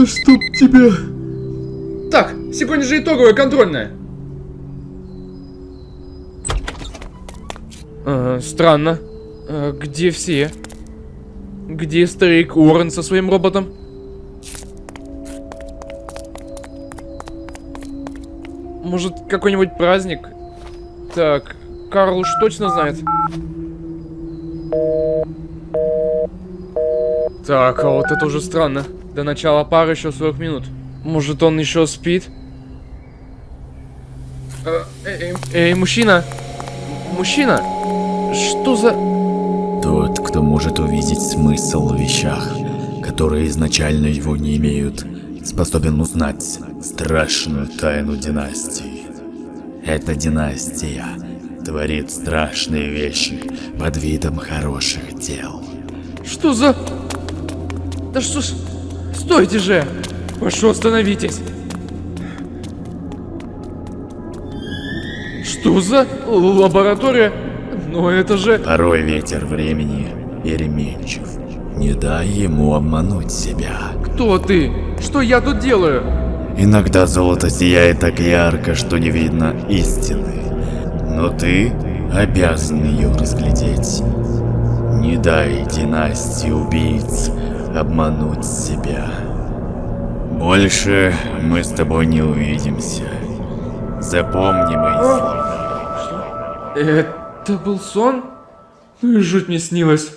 Да чтоб тебя... Так, сегодня же итоговая контрольная. А, странно. А, где все? Где старик Уоррен со своим роботом? Может, какой-нибудь праздник? Так, Карл уж точно знает. Так, а вот это уже странно. До начала пары еще 40 минут. Может, он еще спит? Э, Эй, эй, мужчина! Мужчина! Что за... Тот, кто может увидеть смысл в вещах, которые изначально его не имеют, способен узнать страшную тайну династии. Эта династия творит страшные вещи под видом хороших дел. Что за... Да что ж... Стойте же! Прошу, остановитесь! Что за лаборатория? Но это же... Порой ветер времени переменчив. Не дай ему обмануть себя. Кто ты? Что я тут делаю? Иногда золото сияет так ярко, что не видно истины. Но ты обязан ее разглядеть. Не дай династии убийц обмануть себя. Больше мы с тобой не увидимся. Запомни мои слова. Это был сон? Ну и жуть мне снилось.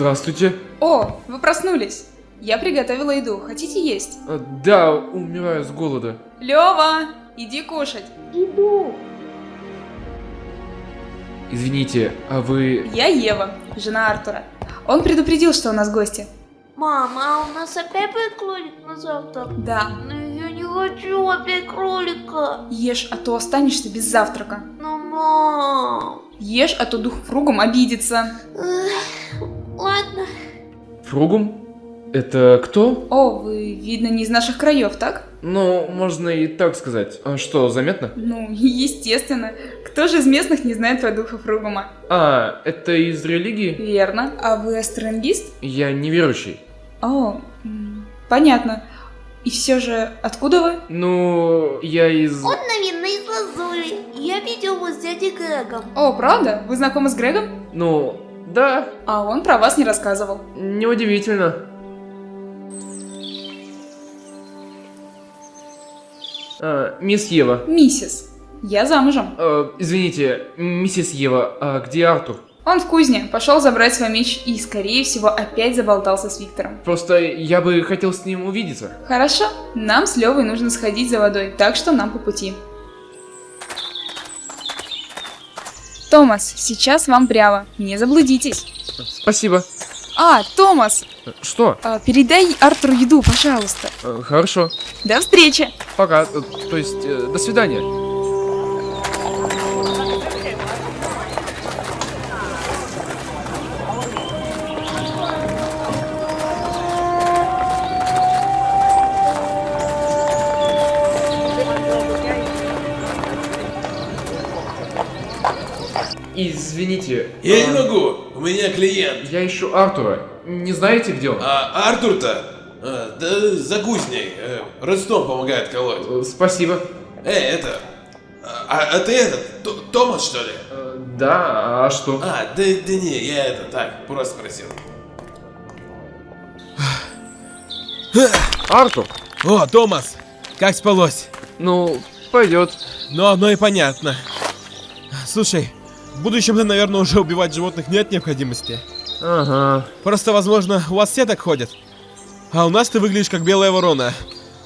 Здравствуйте. О, вы проснулись. Я приготовила еду. Хотите есть? Э, Да, умираю с голода. Лева, иди кушать. Извините, а вы... Я Ева, жена Артура. Он предупредил, что у нас гости. Мама, а у нас опять будет кролик на завтрак? Да. Но я не хочу опять кролика. Ешь, а то останешься без завтрака. Но мам. Ешь, а то дух фругом обидится. Ладно. Фругум? Это кто? О, вы, видно, не из наших краев, так? Ну, можно и так сказать. А что, заметно? Ну, естественно. Кто же из местных не знает про духа фругума? А, это из религии? Верно. А вы астрологист? Я неверующий. О, понятно. И все же, откуда вы? Ну, я из... Он, наверное, из Лазури. Я видел его с дядей Грегом. О, правда? Вы знакомы с Грегом? Ну, да, А он про вас не рассказывал. неудивительно. А, мисс Ева. Миссис. Я замужем. Э, извините, миссис Ева, а где Артур? Он в кузне, пошел забрать свой меч и, скорее всего, опять заболтался с Виктором. Просто я бы хотел с ним увидеться. Хорошо, нам с Левой нужно сходить за водой, так что нам по пути. Томас, сейчас вам прямо, не заблудитесь. Спасибо. А, Томас, Что? а, передай Артуру еду, пожалуйста. Э, Хорошо. До встречи. Пока. Э, То есть, э, до свидания. Извините. Я э, не могу, у меня клиент. Я ищу Артура. Не знаете, где он? А Артур-то? А, да за кузней. Э, Ростом помогает колоть. Э, Спасибо. Эй, это... А, а ты этот, Т- Томас, что ли? Э, Да, а что? А, да, да не, я это, так, просто спросил. Артур! О, Томас, как спалось? Ну, пойдет. Ну, оно и понятно. Слушай, в будущем наверное, уже убивать животных нет необходимости. Ага. Просто, возможно, у вас все так ходят. А у нас ты выглядишь как белая ворона.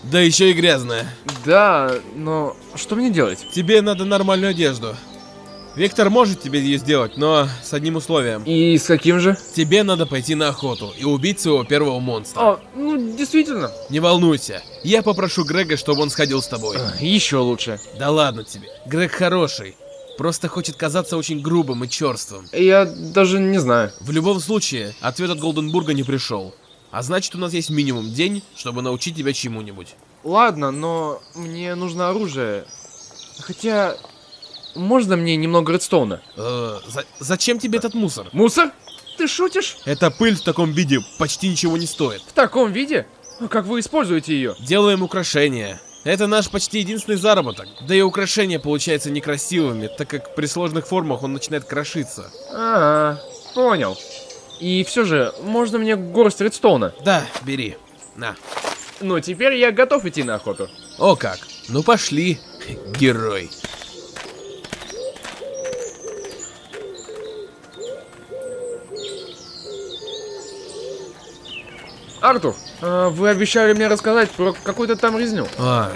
Да еще и грязная. Да, но что мне делать? Тебе надо нормальную одежду. Виктор может тебе ее сделать, но с одним условием. И с каким же? Тебе надо пойти на охоту и убить своего первого монстра. А, ну, действительно. Не волнуйся, я попрошу Грега, чтобы он сходил с тобой. Еще лучше. Да ладно тебе, Грег хороший. Просто хочет казаться очень грубым и черствым. Я даже не знаю. В любом случае, ответ от Голденбурга не пришел. А значит, у нас есть минимум день, чтобы научить тебя чему-нибудь. Ладно, но мне нужно оружие. Хотя, можно мне немного редстоуна? Э, за- зачем тебе этот мусор? Мусор? Ты шутишь? Эта пыль в таком виде почти ничего не стоит. В таком виде? А Как вы используете ее? Делаем украшения. Это наш почти единственный заработок. Да и украшения получаются некрасивыми, так как при сложных формах он начинает крошиться. Ага, понял. И все же, можно мне горсть редстоуна? Да, бери. На. Ну, теперь я готов идти на охоту. О как. Ну пошли, герой. Артур, а, вы обещали мне рассказать про какую-то там резню. А,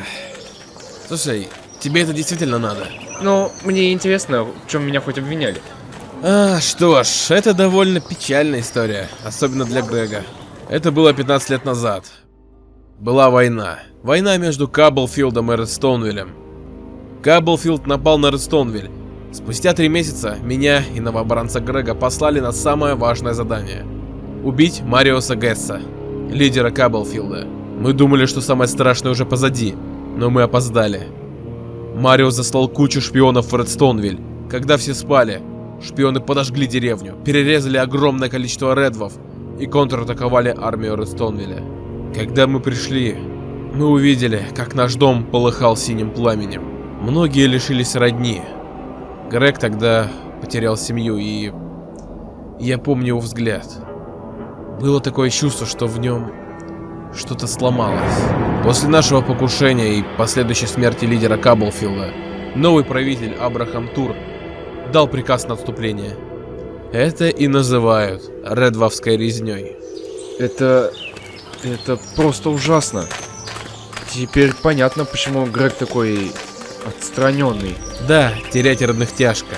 слушай, тебе это действительно надо? Но мне интересно, в чем меня хоть обвиняли. А, что ж, это довольно печальная история, особенно для Грега. Это было 15 лет назад. Была война. Война между Каблфилдом и Редстоунвиллем. Каблфилд напал на Редстоунвиль. Спустя три месяца меня и новобранца Грега послали на самое важное задание. Убить Мариоса Гесса, лидера Каблфилда. Мы думали, что самое страшное уже позади, но мы опоздали. Марио заслал кучу шпионов в Редстоунвиль. Когда все спали, шпионы подожгли деревню, перерезали огромное количество редвов и контратаковали армию Редстоунвилля. Когда мы пришли, мы увидели, как наш дом полыхал синим пламенем. Многие лишились родни. Грег тогда потерял семью и... Я помню его взгляд. Было такое чувство, что в нем что-то сломалось. После нашего покушения и последующей смерти лидера Каблфилда, новый правитель Абрахам Тур дал приказ на отступление. Это и называют Редвовской резней. Это... это просто ужасно. Теперь понятно, почему Грег такой отстраненный. Да, терять родных тяжко.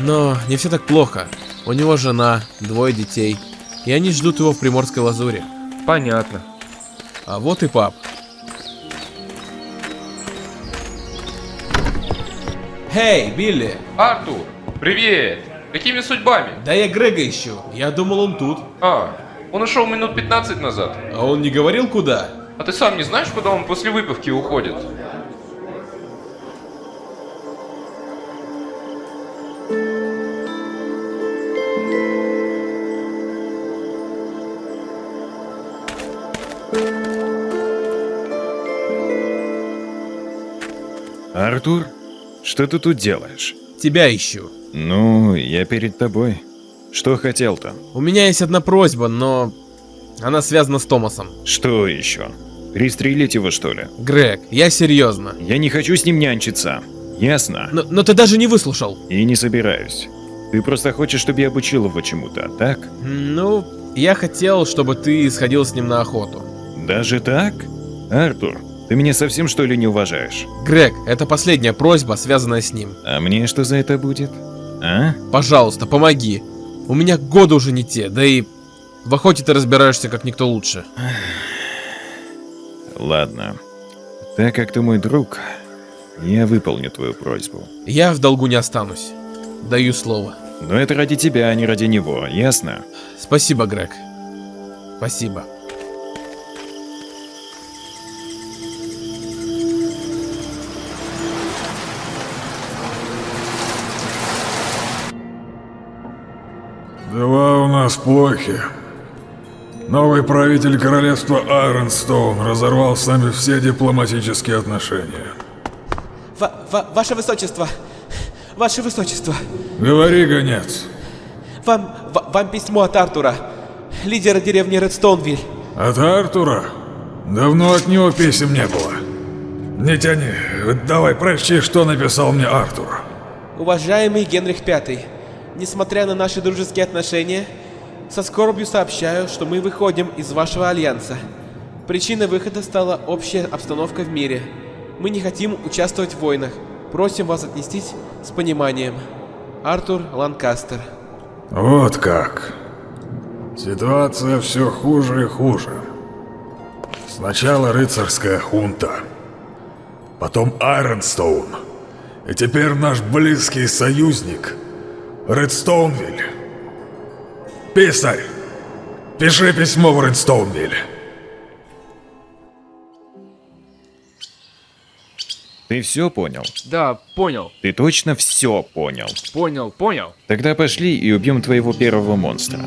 Но не все так плохо. У него жена, двое детей, и они ждут его в Приморской лазуре. Понятно. А вот и пап. Эй, Билли! Артур, привет! Какими судьбами? Да я Грега ищу. Я думал, он тут. А, он ушел минут 15 назад. А он не говорил куда? А ты сам не знаешь, куда он после выпивки уходит? Артур, что ты тут делаешь? Тебя ищу. Ну, я перед тобой. Что хотел-то? У меня есть одна просьба, но она связана с Томасом. Что еще? Пристрелить его, что ли? Грег, я серьезно. Я не хочу с ним нянчиться. Ясно? Но, но ты даже не выслушал. И не собираюсь. Ты просто хочешь, чтобы я обучил его чему-то, так? Ну, я хотел, чтобы ты сходил с ним на охоту. Даже так? Артур, ты меня совсем что ли не уважаешь? Грег, это последняя просьба, связанная с ним. А мне что за это будет? А? Пожалуйста, помоги. У меня годы уже не те, да и в охоте ты разбираешься как никто лучше. Ладно. Так как ты мой друг, я выполню твою просьбу. Я в долгу не останусь. Даю слово. Но это ради тебя, а не ради него, ясно? Спасибо, Грег. Спасибо. Плохи. Новый правитель королевства Айронстоун разорвал с нами все дипломатические отношения. Ва- ва- ваше высочество! Ваше высочество! Говори, гонец. Вам, ва- вам письмо от Артура, лидера деревни Редстоунвиль. От Артура? Давно от него писем не было. Не тяни. Давай прочти, что написал мне Артур. Уважаемый Генрих V, несмотря на наши дружеские отношения, Со скорбью сообщаю, что мы выходим из вашего альянса. Причиной выхода стала общая обстановка в мире. Мы не хотим участвовать в войнах. Просим вас отнестись с пониманием. Артур Ланкастер. Вот как. Ситуация все хуже и хуже. Сначала рыцарская хунта, потом Айронстоун, и теперь наш близкий союзник Редстоунвиль. Писарь, пиши письмо в Редстоунвиль. Ты все понял? Да, понял, Ты точно все понял? понял, понял. Тогда пошли и убьем твоего первого монстра.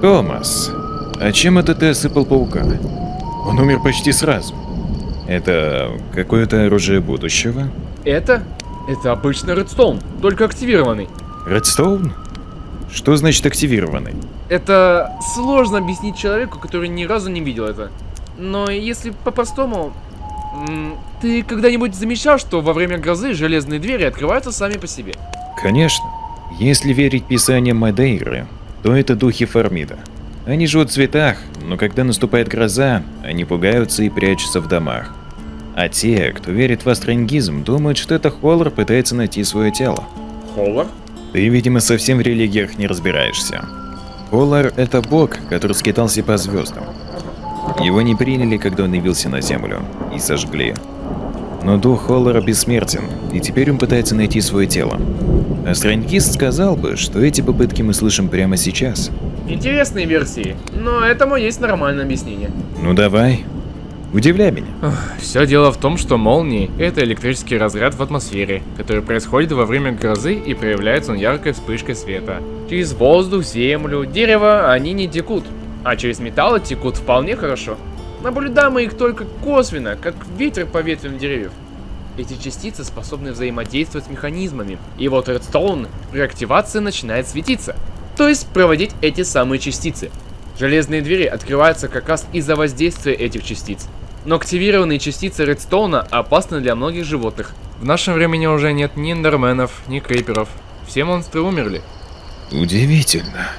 Томас, а чем это ты осыпал паука? Он умер почти сразу. Это какое-то оружие будущего? Это? Это обычный редстоун, только активированный. Редстоун? Что значит активированный? Это сложно объяснить человеку, который ни разу не видел это. Но если по-простому... Ты когда-нибудь замечал, что во время грозы железные двери открываются сами по себе? Конечно. Если верить писаниям Мадейры, то это духи Фармида. Они живут в цветах, но когда наступает гроза, они пугаются и прячутся в домах. А те, кто верит в астронгизм, думают, что это Холлар пытается найти свое тело. Холлар? Ты, видимо, совсем в религиях не разбираешься. Холлар — это бог, который скитался по звездам. Его не приняли, когда он явился на Землю, и сожгли. Но дух Холлара бессмертен, и теперь он пытается найти свое тело. Астронгист сказал бы, что эти попытки мы слышим прямо сейчас. Интересные версии, но этому есть нормальное объяснение. Ну давай, удивляй меня. Все дело в том, что молнии — это электрический разряд в атмосфере, который происходит во время грозы и проявляется он яркой вспышкой света. Через воздух, землю, дерево они не текут, а через металлы текут вполне хорошо. Наблюдаем мы их только косвенно, как ветер по ветвям деревьев. Эти частицы способны взаимодействовать с механизмами, и вот Редстоун при активации начинает светиться, то есть проводить эти самые частицы. Железные двери открываются как раз из-за воздействия этих частиц. Но активированные частицы Редстоуна опасны для многих животных. В нашем времени уже нет ни эндерменов, ни криперов. Все монстры умерли. Удивительно.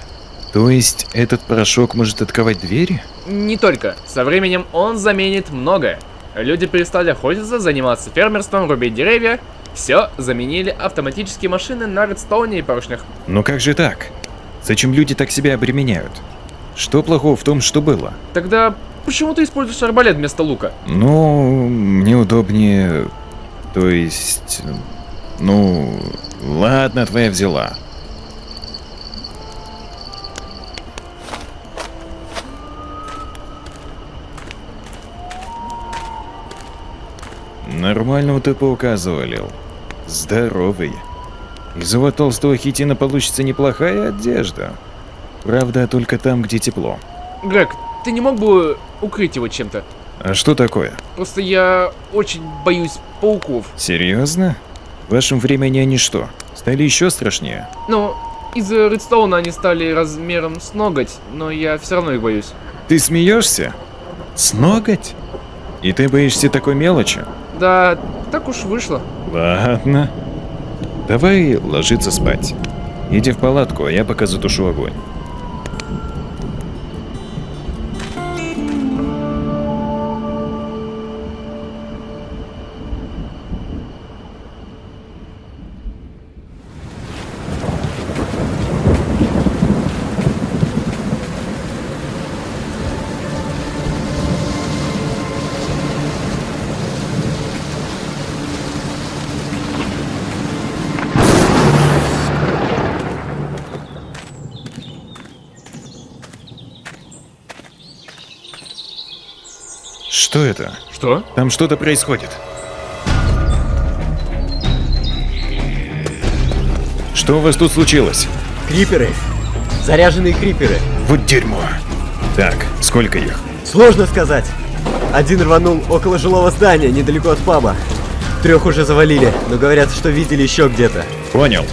То есть этот порошок может открывать двери? Не только. Со временем он заменит многое. Люди перестали охотиться, заниматься фермерством, рубить деревья. Все заменили автоматические машины на редстоуне и поршнях. Но как же так? Зачем люди так себя обременяют? Что плохого в том, что было? Тогда почему ты используешь арбалет вместо лука? Ну, мне удобнее... То есть... Ну... Ладно, твоя взяла. Нормального ты паука завалил. Здоровый. Из его толстого хитина получится неплохая одежда. Правда, только там, где тепло. Грег, ты не мог бы укрыть его чем-то? А что такое? Просто я очень боюсь пауков. Серьезно? В вашем времени они что, стали еще страшнее? Ну, из-за Редстоуна они стали размером с ноготь, но я все равно их боюсь. Ты смеешься? С ноготь? И ты боишься такой мелочи? Да, так уж вышло. Ладно. Давай ложиться спать. Иди в палатку, а я пока затушу огонь. Что это? Что? Там что-то происходит. Что у вас тут случилось? Криперы. Заряженные криперы. Вот дерьмо. Так, сколько их? Сложно сказать. Один рванул около жилого здания, недалеко от паба. Трех уже завалили, но говорят, что видели еще где-то. Понял.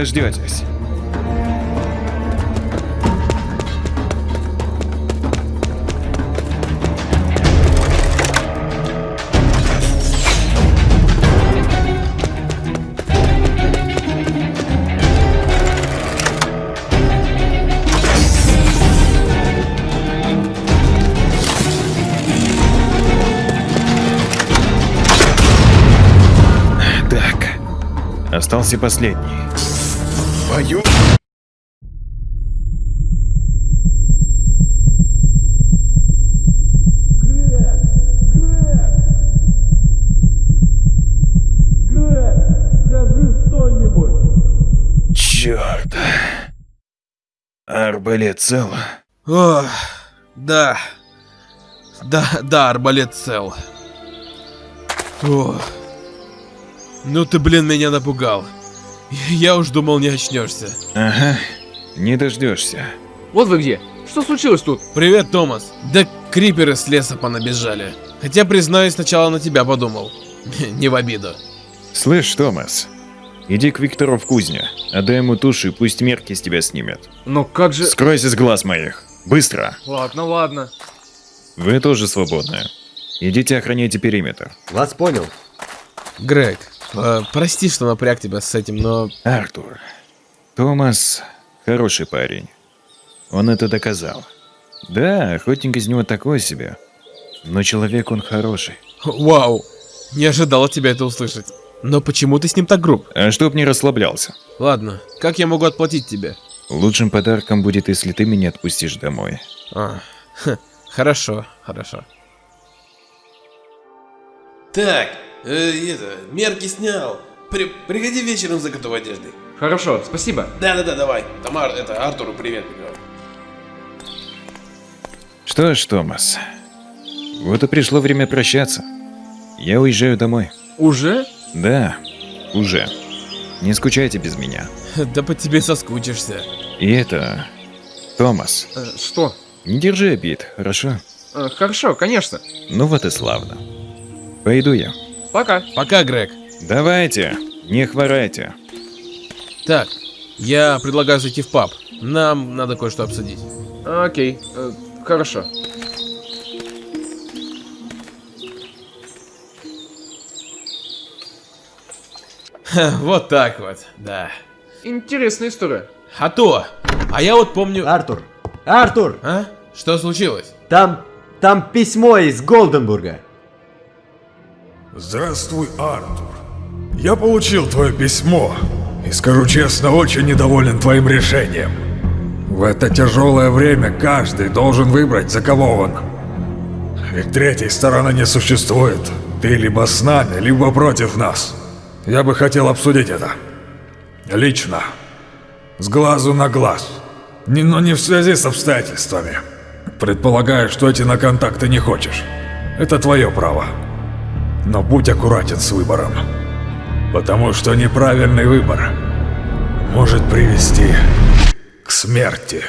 Дождетесь. Остался последний. Твою... Скажи что-нибудь. Черт. Арбалет цел. Ох, да. Да, да, арбалет цел. Ох. Ну ты, блин, меня напугал. Я уж думал, не очнешься. Ага, не дождешься. Вот вы где. Что случилось тут? Привет, Томас. Да криперы с леса понабежали. Хотя, признаюсь, сначала на тебя подумал. Не в обиду. Слышь, Томас, иди к Виктору в кузню, отдай ему туши, и пусть мерки с тебя снимет. Но как же... Скройся с глаз моих. Быстро. Ладно, ладно. Вы тоже свободны. Идите охраняйте периметр. Вас понял. Грег, э, прости, что напряг тебя с этим, но... Артур, Томас хороший парень. Он это доказал. Да, охотник из него такой себе. Но человек он хороший. Вау, не ожидал от тебя это услышать. Но почему ты с ним так груб? А чтоб не расслаблялся. Ладно, как я могу отплатить тебе? Лучшим подарком будет, если ты меня отпустишь домой. А, ха, хорошо, хорошо. Так, э, это, мерки снял. При, приходи вечером за готовой одеждой. Хорошо, спасибо. Да-да-да, давай. Тамар, это, Артуру привет передавай. Что ж, Томас, вот и пришло время прощаться. Я уезжаю домой. Уже? Да, уже. Не скучайте без меня. Да по тебе соскучишься. И это... Томас, Э, что? не держи обид, хорошо? Э, хорошо, конечно. Ну вот и славно. Пойду я. Пока. Пока, Грег. Давайте, не хворайте. Так, я предлагаю зайти в паб. Нам надо кое-что обсудить. Окей, э, хорошо. Ха, вот так вот, да. Интересная история. А то, а я вот помню... Артур! Артур! А? Что случилось? Там... там письмо из Голденбурга. Здравствуй, Артур. Я получил твое письмо и, скажу честно, очень недоволен твоим решением. В это тяжелое время каждый должен выбрать, за кого он. Ведь третьей стороны не существует. Ты либо с нами, либо против нас. Я бы хотел обсудить это. Лично. С глазу на глаз. Не, но не в связи с обстоятельствами. Предполагаю, что эти на контакты не хочешь. Это твое право. Но будь аккуратен с выбором. Потому что неправильный выбор может привести к смерти.